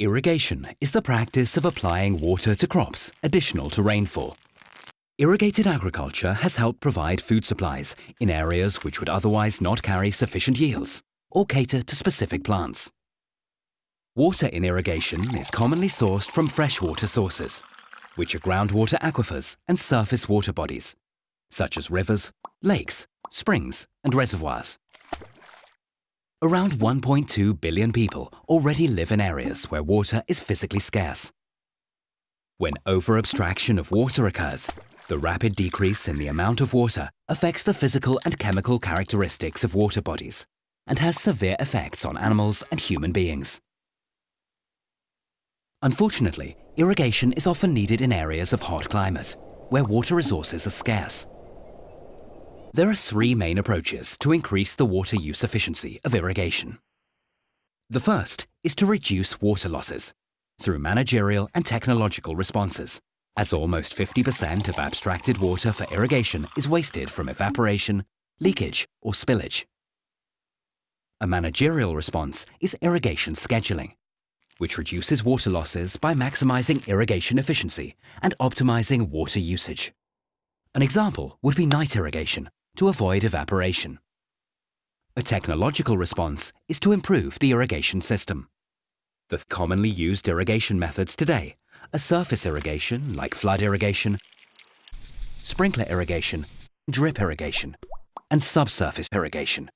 Irrigation is the practice of applying water to crops additional to rainfall. Irrigated agriculture has helped provide food supplies in areas which would otherwise not carry sufficient yields or cater to specific plants. Water in irrigation is commonly sourced from freshwater sources, which are groundwater aquifers and surface water bodies, such as rivers, lakes, springs and reservoirs. Around 1.2 billion people already live in areas where water is physically scarce. When over-abstraction of water occurs, the rapid decrease in the amount of water affects the physical and chemical characteristics of water bodies and has severe effects on animals and human beings. Unfortunately, irrigation is often needed in areas of hot climate, where water resources are scarce. There are three main approaches to increase the water use efficiency of irrigation. The first is to reduce water losses through managerial and technological responses, as almost 50% of abstracted water for irrigation is wasted from evaporation, leakage or spillage. A managerial response is irrigation scheduling, which reduces water losses by maximizing irrigation efficiency and optimizing water usage. An example would be night irrigation, to avoid evaporation. A technological response is to improve the irrigation system. The commonly used irrigation methods today are surface irrigation like flood irrigation, sprinkler irrigation, drip irrigation, and subsurface irrigation.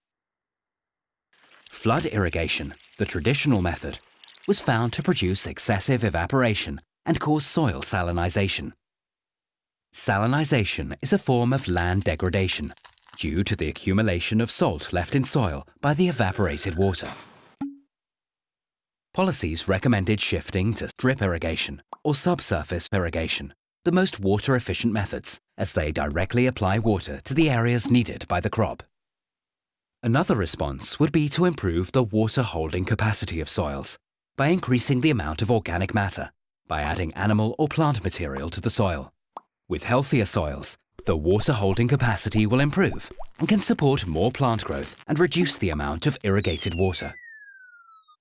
Flood irrigation, the traditional method, was found to produce excessive evaporation and cause soil salinization. Salinization is a form of land degradation due to the accumulation of salt left in soil by the evaporated water. Policies recommended shifting to drip irrigation or subsurface irrigation, the most water-efficient methods, as they directly apply water to the areas needed by the crop. Another response would be to improve the water-holding capacity of soils by increasing the amount of organic matter, by adding animal or plant material to the soil. With healthier soils, the water holding capacity will improve and can support more plant growth and reduce the amount of irrigated water.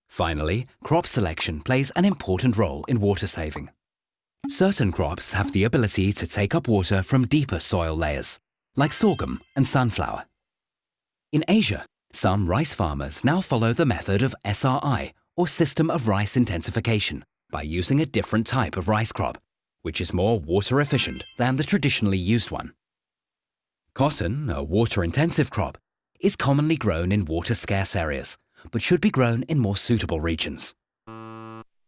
Finally, crop selection plays an important role in water saving. Certain crops have the ability to take up water from deeper soil layers, like sorghum and sunflower. In Asia, some rice farmers now follow the method of SRI, or System of Rice Intensification, by using a different type of rice crop which is more water efficient than the traditionally used one. Cotton, a water-intensive crop, is commonly grown in water-scarce areas, but should be grown in more suitable regions.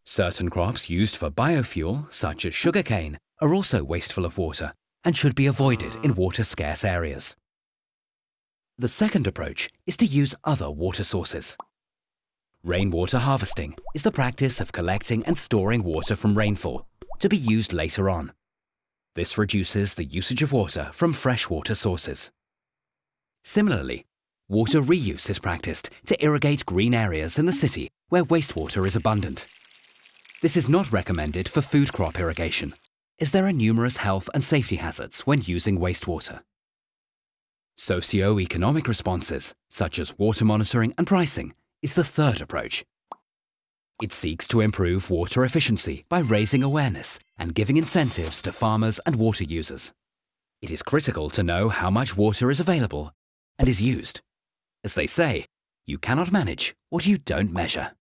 Certain crops used for biofuel, such as sugarcane, are also wasteful of water and should be avoided in water-scarce areas. The second approach is to use other water sources. Rainwater harvesting is the practice of collecting and storing water from rainfall to be used later on. This reduces the usage of water from freshwater sources. Similarly, water reuse is practiced to irrigate green areas in the city where wastewater is abundant. This is not recommended for food crop irrigation, as there are numerous health and safety hazards when using wastewater. Socio-economic responses, such as water monitoring and pricing, is the third approach. It seeks to improve water efficiency by raising awareness and giving incentives to farmers and water users. It is critical to know how much water is available and is used. As they say, you cannot manage what you don't measure.